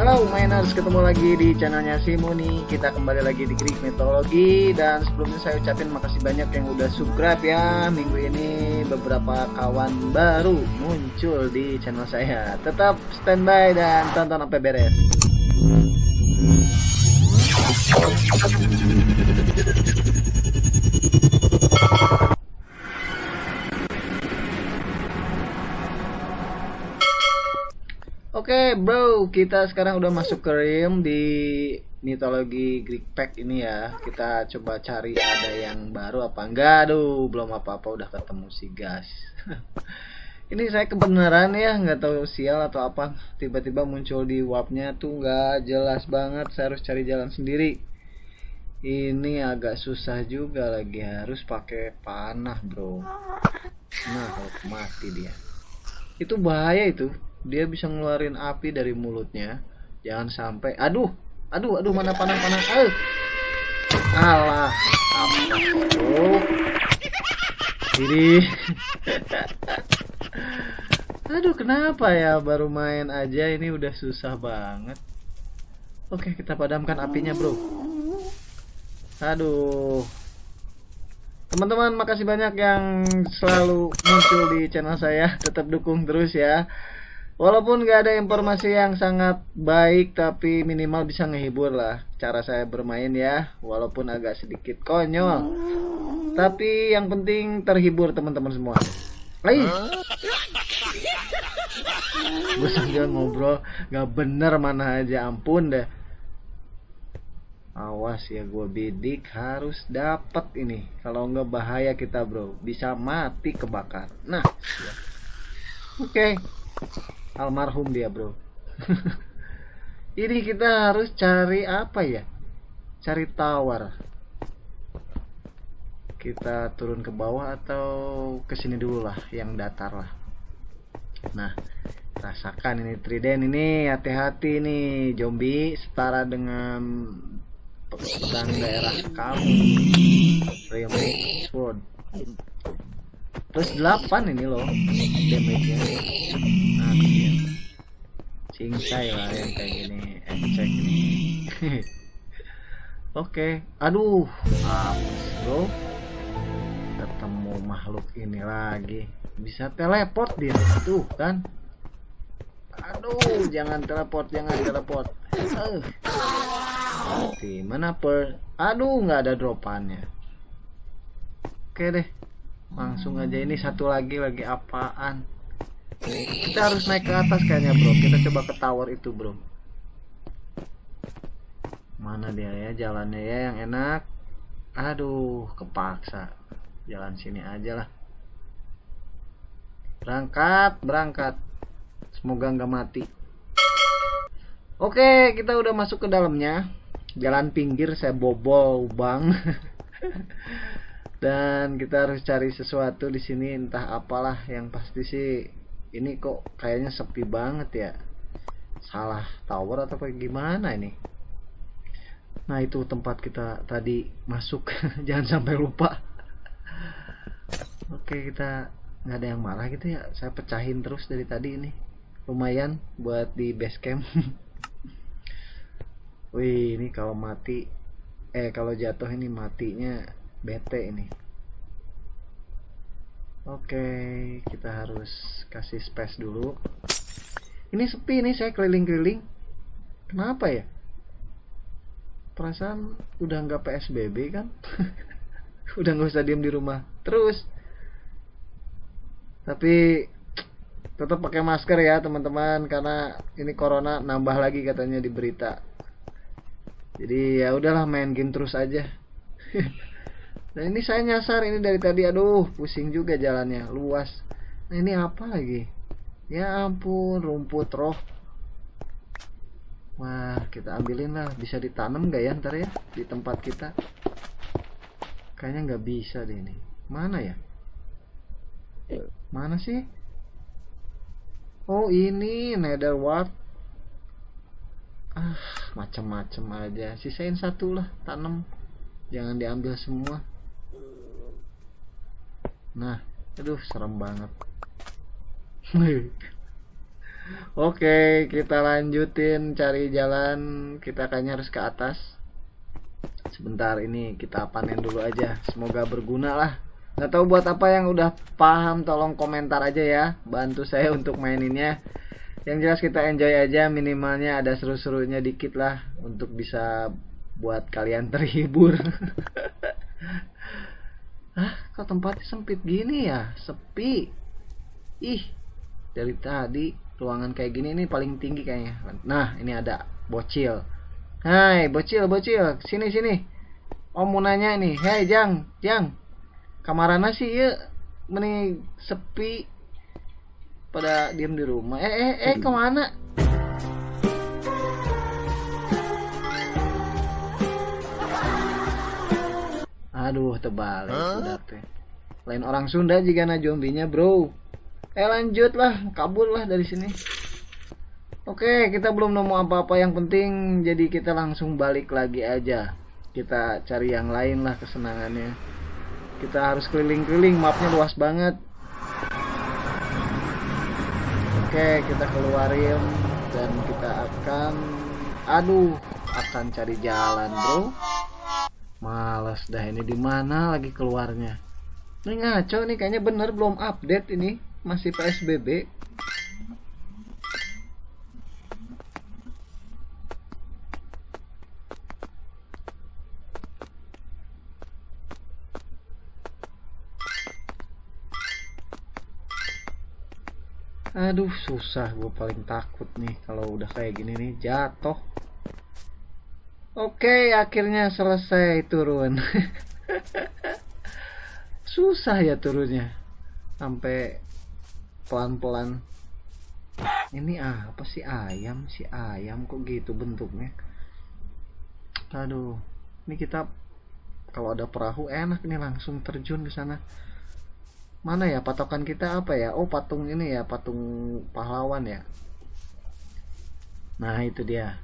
Halo mainers, ketemu lagi di channelnya Simoni Kita kembali lagi di Greek Mythology. Dan sebelumnya saya ucapin makasih banyak yang udah subscribe ya. Minggu ini beberapa kawan baru muncul di channel saya. Tetap standby dan tonton sampai beres Oke okay, bro, kita sekarang udah masuk ke Rim di mitologi Greek Pack ini ya. Kita coba cari ada yang baru apa enggak. Aduh, belum apa-apa udah ketemu si gas. ini saya kebenaran ya, nggak tahu sial atau apa. Tiba-tiba muncul di warpnya tuh nggak jelas banget. Saya harus cari jalan sendiri. Ini agak susah juga lagi harus pakai panah bro. Nah, mati dia. Itu bahaya itu dia bisa ngeluarin api dari mulutnya. Jangan sampai aduh aduh aduh mana panah panah eh. Alah apa jadi aduh kenapa ya? Baru main aja ini udah susah banget. Oke kita padamkan apinya bro. Aduh. Teman-teman makasih banyak yang selalu muncul di channel saya. Tetap dukung terus ya Walaupun gak ada informasi yang sangat baik tapi minimal bisa ngehibur lah cara saya bermain ya walaupun agak sedikit konyol. Tapi yang penting terhibur teman-teman semua. Hai. Gue sambil ngobrol gak bener mana aja ampun deh. Awas ya gue bidik harus dapat ini. Kalau nggak bahaya kita bro, bisa mati kebakar. Nah, oke. Okay almarhum dia bro. Ini kita harus cari apa ya? Cari tawar. Kita turun ke bawah atau ke sini dulu lah yang datar lah. Nah rasakan ini trident ini hati-hati nih zombie setara dengan pedang daerah kamu. Rainbow Sword plus 8 ini loh damage nya. Cincai lah yang kayak gini ecek ini oke okay. aduh bro. Ketemu makhluk ini lagi. Bisa teleport dia tuh kan? Aduh jangan teleport jangan teleport. Uh. mati mana per? Aduh nggak ada dropannya. Oke okay deh langsung aja ini satu lagi lagi apaan kita harus naik ke atas kayaknya bro? Kita coba ke tower itu bro. Mana dia ya? Jalannya ya yang enak. Aduh kepaksa. Jalan sini aja lah. Berangkat berangkat. Semoga nggak mati. Oke kita udah masuk ke dalamnya. Jalan pinggir saya bobol bang dan kita harus cari sesuatu di sini entah apalah yang pasti sih ini kok kayaknya sepi banget ya. Salah tower atau kayak gimana ini? Nah itu tempat kita tadi masuk. Jangan sampai lupa. Oke kita nggak ada yang marah gitu ya. Saya pecahin terus dari tadi ini. Lumayan buat di base camp. Wih ini kalau mati eh kalau jatuh ini matinya bete ini oke kita harus kasih space dulu. Ini sepi nih saya keliling-keliling. Kenapa ya? Perasaan udah nggak PSBB kan? Udah nggak usah diem di rumah terus. Tapi tetap pakai masker ya teman-teman karena ini corona nambah lagi katanya di berita. Jadi ya udahlah main game terus aja Nah ini saya nyasar ini dari tadi aduh pusing juga jalannya luas. Nah ini apa lagi? Ya ampun rumput roh. Wah kita ambilin lah bisa ditanam gak ya ntar ya di tempat kita? Kayaknya nggak bisa deh ini. Mana ya? Mana sih? Oh ini nether wart. Ah macem-macem aja. Sisain satu lah tanam. Jangan diambil semua nah aduh serem banget Oke, kita lanjutin cari jalan. Kita kayaknya harus ke atas. Sebentar ini kita panen dulu aja. Semoga berguna lah. Gak tahu buat apa yang udah paham tolong komentar aja ya. Bantu saya untuk maininnya. Yang jelas kita enjoy aja minimalnya ada seru-serunya dikit lah untuk bisa buat kalian terhibur. kok tempatnya sempit gini ya? Sepi. Ih, dari tadi ruangan kayak gini ini paling tinggi kayaknya. Nah ini ada bocil. Hai bocil bocil. Sini sini. Om mau nanya nih hei jang jang. Kamarana sih ya meni sepi. Pada diem di rumah. Eh eh eh ke mana aduh tebal. Huh? udah teh lain orang Sunda jika na zombinya bro. Eh lanjut lah kabur lah dari sini. Oke kita belum nemu apa-apa yang penting. Jadi kita langsung balik lagi aja. Kita cari yang lain lah kesenangannya. Kita harus keliling-keliling. Mapnya luas banget. Oke kita keluarin. Dan kita akan aduh akan cari jalan bro males dah ini di mana lagi keluarnya? Ini ngaco nih kayaknya bener belum update ini. Masih PSBB Aduh susah gue paling takut nih kalau udah kayak gini nih. Jatuh Oke akhirnya selesai turun. Susah ya turunnya. Sampai pelan-pelan. Ini ah, apa sih ayam? Si ayam kok gitu bentuknya? Aduh ini kita kalau ada perahu enak nih langsung terjun ke sana. Mana ya patokan kita apa ya? Oh patung ini ya patung pahlawan ya. Nah itu dia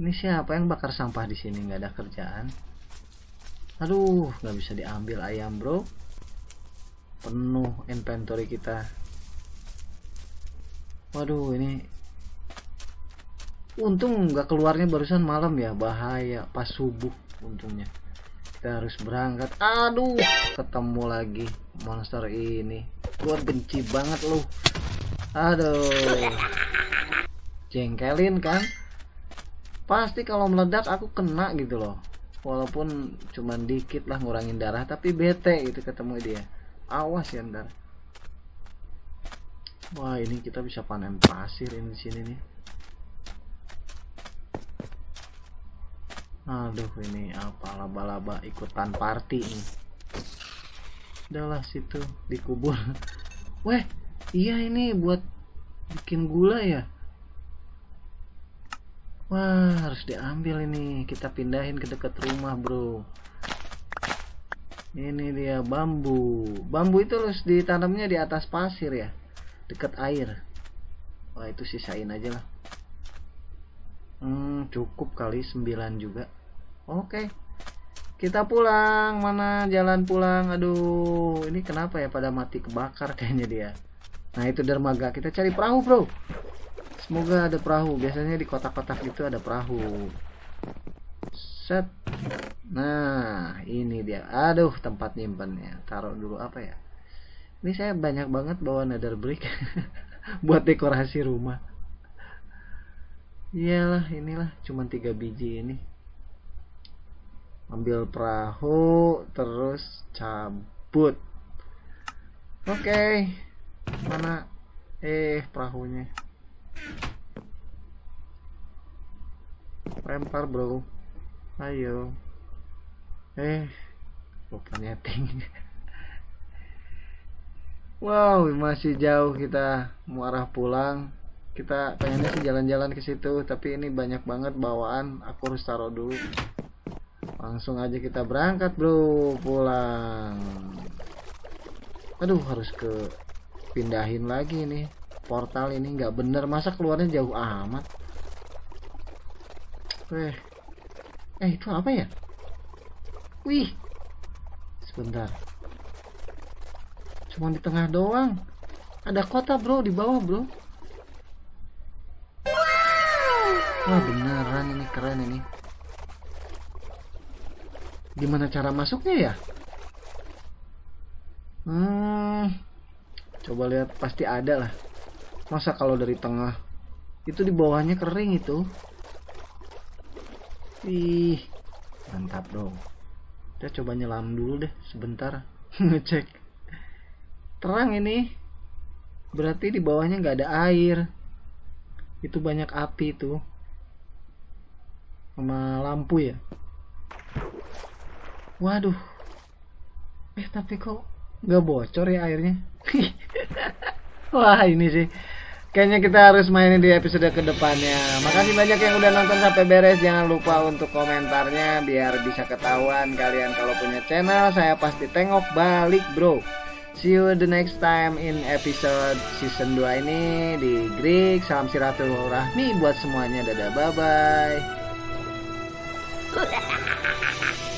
ini siapa yang bakar sampah di sini? Nggak ada kerjaan. Aduh nggak bisa diambil ayam bro. Penuh inventory kita. Waduh ini untung nggak keluarnya barusan malam ya. Bahaya pas subuh untungnya. Kita harus berangkat. Aduh ketemu lagi monster ini. Gua benci banget loh aduh. Jengkelin kan pasti kalau meledak aku kena gitu loh. Walaupun cuman dikit lah ngurangin darah tapi bete gitu ketemu dia. Awas ya ntar. Wah ini kita bisa panen pasir ini sini nih. Aduh ini apa laba-laba ikutan party nih. Udahlah situ dikubur weh iya ini buat bikin gula ya wah harus diambil ini. Kita pindahin ke dekat rumah bro. Ini dia bambu. Bambu itu harus ditanamnya di atas pasir ya? Dekat air. Wah itu sisain aja lah. Hmm, cukup kali 9 juga. Oke. Kita pulang. Mana jalan pulang? Aduh ini kenapa ya pada mati kebakar kayaknya dia? Nah itu dermaga. Kita cari perahu bro semoga ada perahu. Biasanya di kotak-kotak itu ada perahu. Set. Nah ini dia. Aduh tempat nyimpennya taruh dulu apa ya? Ini saya banyak banget bawa nether brick buat dekorasi rumah. Iyalah inilah cuman tiga biji ini. Ambil perahu terus cabut. Oke. Okay. mana? Eh perahunya lempar bro. Ayo. Eh. Lupa nyeting wow masih jauh kita mau arah pulang. Kita pengennya sih jalan-jalan ke situ tapi ini banyak banget bawaan. Aku harus taruh dulu. Langsung aja kita berangkat bro. Pulang. Aduh harus ke pindahin lagi nih portal ini nggak bener masa keluarnya jauh amat eh eh itu apa ya Wih. Sebentar. Cuma di tengah doang. Ada kota, Bro, di bawah, Bro. Wah beneran ini keren ini. Gimana cara masuknya ya? Hmm, coba lihat pasti ada lah. Masa kalau dari tengah itu di bawahnya kering itu. Ih, mantap dong. Kita coba nyelam dulu deh sebentar ngecek. Terang ini. Berarti di bawahnya nggak ada air. Itu banyak api tuh sama lampu ya waduh eh tapi kok nggak bocor ya airnya wah ini sih kayaknya kita harus mainin di episode ke depannya makasih banyak yang udah nonton sampai beres jangan lupa untuk komentarnya biar bisa ketahuan kalian kalau punya channel saya pasti tengok balik bro See you the next time in episode season 2 ini di Greek. Salam Siratul Rahmi buat semuanya. Dadah bye bye.